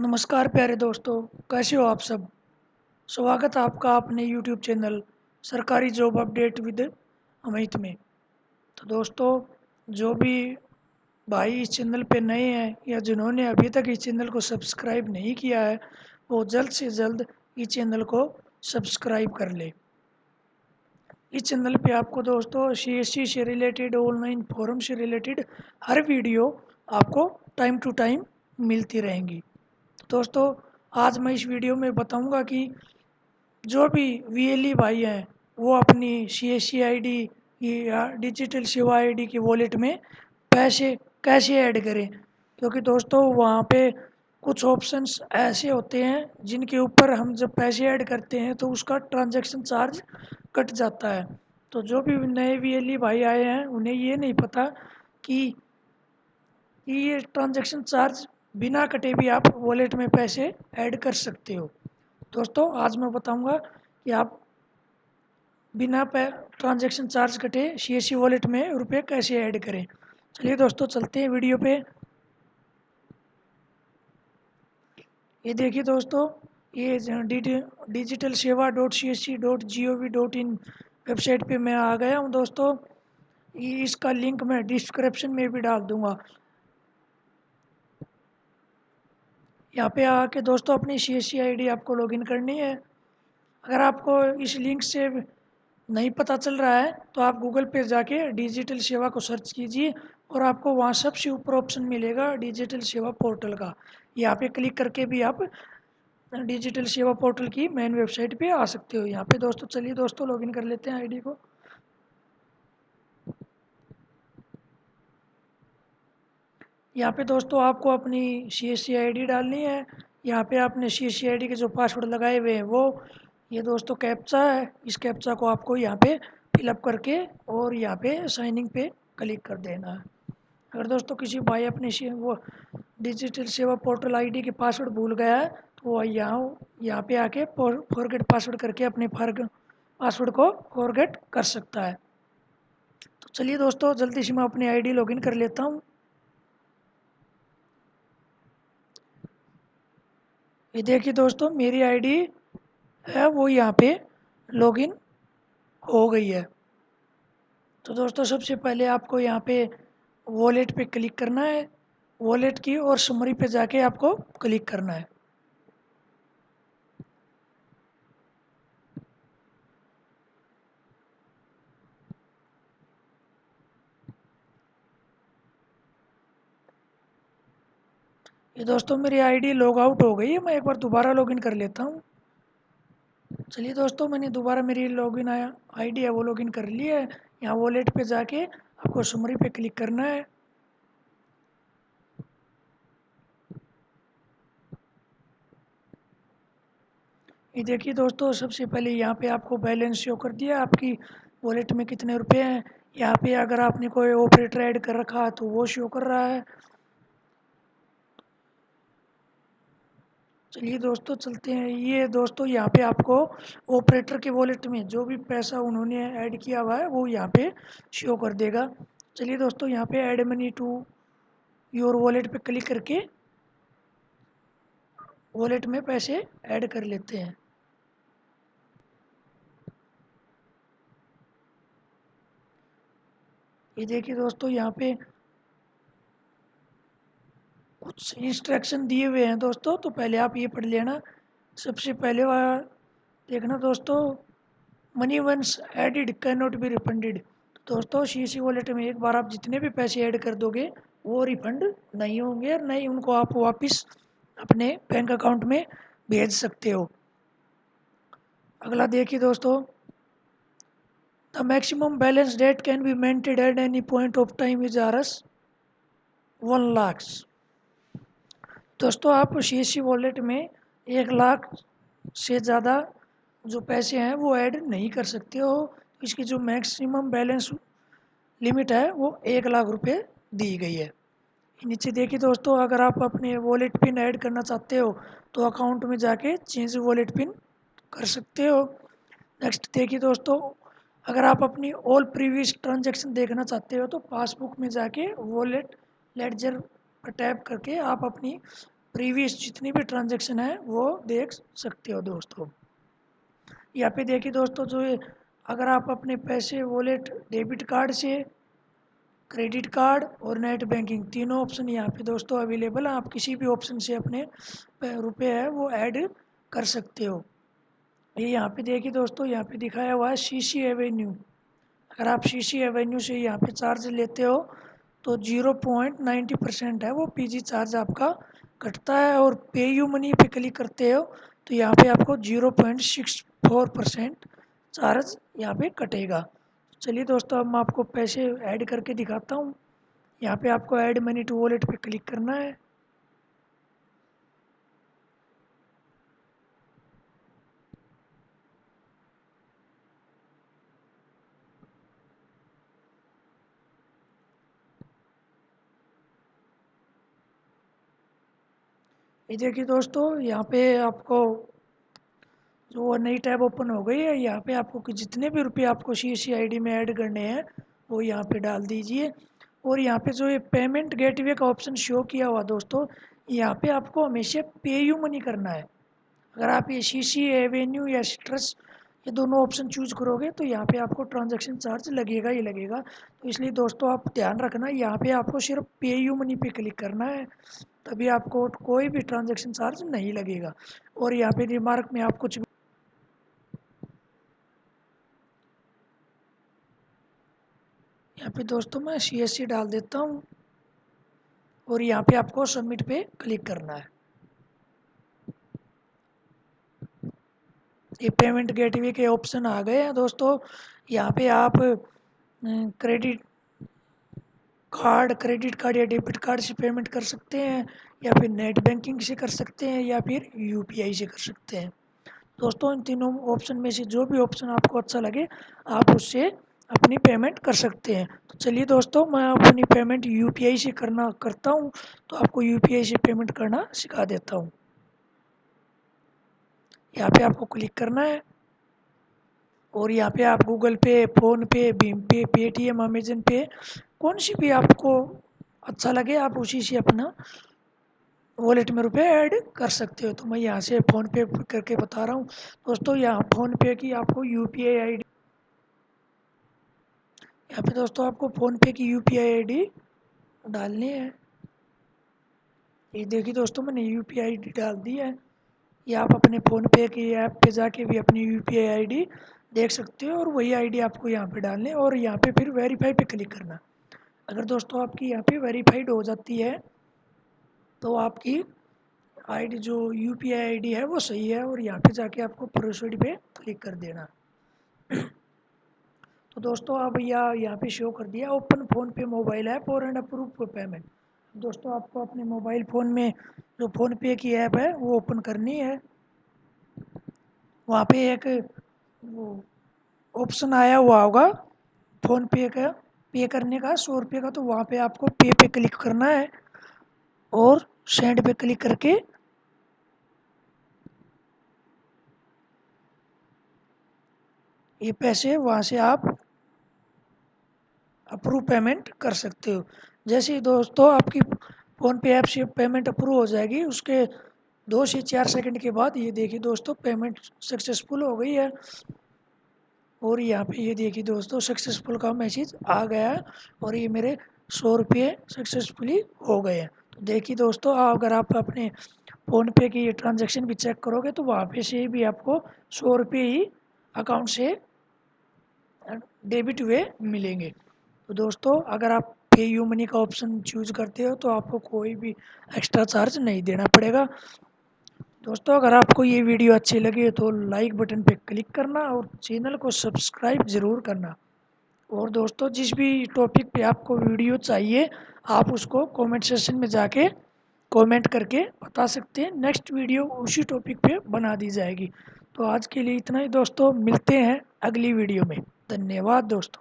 नमस्कार प्यारे दोस्तों, कैसे हो आप सब? स्वागत है आपका अपने यूट्यूब चैनल सरकारी जॉब अपडेट विद अमित में। तो दोस्तों, जो भी भाई इस चैनल पे नए हैं या जिन्होंने अभी तक इस चैनल को सब्सक्राइब नहीं किया है, वो जल्द से जल्द इस चैनल को सब्सक्राइब कर ले। इस चैनल पे आपको दोस्तों सी से रिलेटेड ऑनलाइन फोरम से रिलेटेड हर वीडियो आपको टाइम टू टाइम मिलती रहेंगी। दोस्तों, आज मैं इस वीडियो में बताऊँगा कि जो भी वीएलई भाई हैं, वो अपनी C S C I D या डिजिटल सेवा आई डी की वॉलेट में पैसे कैसे ऐड करें? क्योंकि दोस्तों, वहाँ पे कुछ ऑप्शंस ऐसे होते हैं, जिनके ऊपर हम जब पैसे ऐड करते हैं तो उसका ट्रांजैक्शन चार्ज कट जाता है। तो जो भी नए वी भाई आए हैं, उन्हें ये नहीं पता कि ये ट्रांजैक्शन चार्ज बिना कटे भी आप वॉलेट में पैसे ऐड कर सकते हो। दोस्तों, आज मैं बताऊँगा कि आप बिना ट्रांजैक्शन चार्ज कटे सी एस सी वॉलेट में रुपए कैसे ऐड करें। चलिए दोस्तों, चलते हैं वीडियो पे। ये देखिए दोस्तों, ये digital Seva dot C S C dot G O V dot in website पे मैं आ गया हूँ दोस्तों। इसका लिंक मैं डिस्क्रिप्शन में भी डाल दूँगा। यहाँ पे आके दोस्तों अपनी सी एस सी आई आपको लॉगिन करनी है। अगर आपको इस लिंक से नहीं पता चल रहा है तो आप गूगल पे जाके डिजिटल सेवा को सर्च कीजिए और आपको वहाँ सबसे ऊपर ऑप्शन मिलेगा डिजिटल सेवा पोर्टल का। यहाँ पे क्लिक करके भी आप डिजिटल सेवा पोर्टल की मेन वेबसाइट पे आ सकते हो। यहाँ पे दोस्तों, चलिए दोस्तों लॉगिन कर लेते हैं आईडी को। यहाँ पे दोस्तों आपको अपनी C S C I D डालनी है। यहाँ पे आपने सी एस सी आई डी के जो पासवर्ड लगाए हुए हैं, वो ये दोस्तों कैप्चा है। इस कैप्चा को आपको यहाँ पे फिलअप करके और यहाँ पे साइनिंग पे क्लिक कर देना। है अगर दोस्तों किसी भाई अपने वो डिजिटल सेवा पोर्टल आईडी के पासवर्ड भूल गया है तो वह यहाँ यहाँ पे आके फॉरगेट पासवर्ड करके अपने पासवर्ड को फॉरगेट कर सकता है। तो चलिए दोस्तों, जल्दी से मैं अपनी आईडी लॉगिन कर लेता हूँ। ये देखिए दोस्तों, मेरी आईडी है, वो यहाँ पे लॉगिन हो गई है। तो दोस्तों, सबसे पहले आपको यहाँ पे वॉलेट पे क्लिक करना है। वॉलेट की और समरी पे जाके आपको क्लिक करना है। ये दोस्तों मेरी आईडी लॉग आउट हो गई है, मैं एक बार दोबारा लॉगिन कर लेता हूँ। चलिए दोस्तों, मैंने दोबारा मेरी लॉगिन आया आईडी है, वो लॉगिन कर लिया है। यहाँ वॉलेट पे जाके आपको समरी पे क्लिक करना है। ये देखिए दोस्तों, सबसे पहले यहाँ पे आपको बैलेंस शो कर दिया, आपकी वॉलेट में कितने रुपए हैं। यहाँ पे अगर आपने कोई ऑपरेटर ऐड कर रखा है तो वो शो कर रहा है। चलिए दोस्तों, चलते हैं। ये दोस्तों, यहाँ पे आपको ऑपरेटर के वॉलेट में जो भी पैसा उन्होंने ऐड किया हुआ है, वो यहाँ पे शो कर देगा। चलिए दोस्तों, यहाँ पे add money to your wallet पे क्लिक करके वॉलेट में पैसे ऐड कर लेते हैं। ये देखिए दोस्तों, यहाँ पे कुछ इंस्ट्रक्शन दिए हुए हैं दोस्तों तो पहले आप ये पढ़ लेना। सबसे पहले वह देखना दोस्तों money once added can not be refunded दोस्तों सी सी वॉलेट में एक बार आप जितने भी पैसे ऐड कर दोगे, वो रिफंड नहीं होंगे और नहीं, उनको आप वापस अपने बैंक अकाउंट में भेज सकते हो। अगला देखिए दोस्तों the maximum balance that can be maintained at any point of time is R S one lakhs दोस्तों, आप सी सी वॉलेट में एक लाख से ज़्यादा जो पैसे हैं, वो ऐड नहीं कर सकते हो। इसकी जो मैक्सिमम बैलेंस लिमिट है, वो एक लाख रुपए दी गई है। नीचे देखिए दोस्तों, अगर आप अपने वॉलेट पिन ऐड करना चाहते हो तो अकाउंट में जाके चेंज वॉलेट पिन कर सकते हो। नेक्स्ट देखिए दोस्तों, अगर आप अपनी ऑल प्रीवियस ट्रांजेक्शन देखना चाहते हो तो पासबुक में जाके वॉलेट लेडजर टैप करके आप अपनी प्रीवियस जितनी भी ट्रांजेक्शन है, वो देख सकते हो दोस्तों। यहाँ पे देखिए दोस्तों, जो है अगर आप अपने पैसे वॉलेट डेबिट कार्ड से क्रेडिट कार्ड और नेट बैंकिंग तीनों ऑप्शन यहाँ पे दोस्तों अवेलेबल हैं। आप किसी भी ऑप्शन से अपने रुपए है, वो ऐड कर सकते हो। ये यहाँ पे देखिए दोस्तों, यहाँ पे दिखाया हुआ है सी सी एवेन्यू अगर आप सी सी एवेन्यू से यहाँ पे चार्ज लेते हो तो ज़ीरो पॉइंट नाइन्टी परसेंट है, वो पीजी चार्ज आपका कटता है और पे यू मनी पे क्लिक करते हो तो यहाँ पे आपको zero point six four percent charge यहाँ पे कटेगा। चलिए दोस्तों, अब मैं आपको पैसे ऐड करके दिखाता हूँ। यहाँ पे आपको ऐड मनी टू वॉलेट पे क्लिक करना है। ये देखिए दोस्तों, यहाँ पे आपको जो वो नई टैब ओपन हो गई है, यहाँ पे आपको जितने भी रुपये आपको सी सी आई डी में ऐड करने हैं, वो यहाँ पे डाल दीजिए। और यहाँ पे जो ये पेमेंट गेटवे का ऑप्शन शो किया हुआ दोस्तों, यहाँ पे आपको हमेशा पे यू मनी करना है। अगर आप ये सी सी एवेन्यू या स्ट्रेस ये दोनों ऑप्शन चूज़ करोगे तो यहाँ पे आपको ट्रांजेक्शन चार्ज लगेगा ही लगेगा। तो इसलिए दोस्तों, आप ध्यान रखना, यहाँ पे आपको सिर्फ़ पे यू मनी पे क्लिक करना है। तभी आपको कोई भी ट्रांजेक्शन चार्ज नहीं लगेगा। और यहाँ पे रिमार्क में आप कुछ यहाँ पे दोस्तों, मैं सी एस सी डाल देता हूँ। और यहाँ पे आपको सबमिट पे क्लिक करना है। ये पेमेंट गेटवे के ऑप्शन आ गए हैं दोस्तों। यहाँ पे आप क्रेडिट कार्ड क्रेडिट कार्ड या डेबिट कार्ड से पेमेंट कर सकते हैं, या फिर नेट बैंकिंग से कर सकते हैं, या फिर यूपीआई से कर सकते हैं। दोस्तों, इन तीनों ऑप्शन में से जो भी ऑप्शन आपको अच्छा लगे, आप उससे अपनी पेमेंट कर सकते हैं। तो चलिए दोस्तों, मैं अपनी पेमेंट यूपीआई से करना, करता हूँ तो आपको यूपीआई से पेमेंट करना सिखा देता हूँ। यहाँ पे आपको क्लिक करना है। और यहाँ पे आप गूगल पे, फ़ोन पे, भीम पे, पेटीएम, अमेजन पे, कौन सी भी आपको अच्छा लगे, आप उसी से अपना वॉलेट में रुपए ऐड कर सकते हो। तो मैं यहाँ से फ़ोन पे करके बता रहा हूँ। दोस्तों, यहाँ फ़ोन पे की आपको U P I I D यहाँ पे दोस्तों आपको फ़ोन पे की U P I I D डालनी है। ये देखिए दोस्तों, मैंने यू पी आई डी डाल दी है। ये आप अपने फ़ोन पे की ऐप पे जाके भी अपनी U P I I D देख सकते हो और वही आई डी आपको यहाँ पे डालने और यहाँ पे फिर वेरीफाई पे क्लिक करना। अगर दोस्तों आपकी यहाँ पे वेरीफाइड हो जाती है तो आपकी आईडी जो यू पी आई आई है वो सही है और यहाँ पे जाके आपको प्रोसीड पे क्लिक कर देना। तो दोस्तों अब यह यहाँ पे शो कर दिया। Open PhonePe mobile app और एंड अप्रूव पेमेंट दोस्तों, आपको अपने मोबाइल फ़ोन में जो फ़ोन पे की ऐप है, वो ओपन करनी है। वहाँ पे एक, वो ऑप्शन आया हुआ होगा फ़ोन पे का, पे करने का, सौ रुपये का तो वहाँ पे आपको पे पे क्लिक करना है और सेंड पे क्लिक करके ये पैसे वहाँ से आप अप्रूव पेमेंट कर सकते हो। जैसे ही दोस्तों आपकी फ़ोन पे ऐप से पेमेंट अप्रूव हो जाएगी, उसके दो से चार सेकंड के बाद ये देखिए दोस्तों पेमेंट सक्सेसफुल हो गई है। और यहाँ पे ये देखिए दोस्तों सक्सेसफुल का मैसेज आ गया है और ये मेरे सौ रुपये सक्सेसफुली हो गए हैं। तो देखिए दोस्तों, अगर आप अपने फ़ोन पे की ट्रांजेक्शन भी चेक करोगे तो वहाँ पे से भी आपको सौ रुपये ही अकाउंट से डेबिट हुए मिलेंगे। तो दोस्तों, अगर आप पे यू मनी का ऑप्शन चूज़ करते हो तो आपको कोई भी एक्स्ट्रा चार्ज नहीं देना पड़ेगा। दोस्तों, अगर आपको ये वीडियो अच्छी लगी तो लाइक बटन पे क्लिक करना और चैनल को सब्सक्राइब ज़रूर करना। और दोस्तों, जिस भी टॉपिक पे आपको वीडियो चाहिए, आप उसको कमेंट सेशन में जाके कमेंट करके बता सकते हैं। नेक्स्ट वीडियो उसी टॉपिक पे बना दी जाएगी। तो आज के लिए इतना ही दोस्तों, मिलते हैं अगली वीडियो में। धन्यवाद दोस्तों।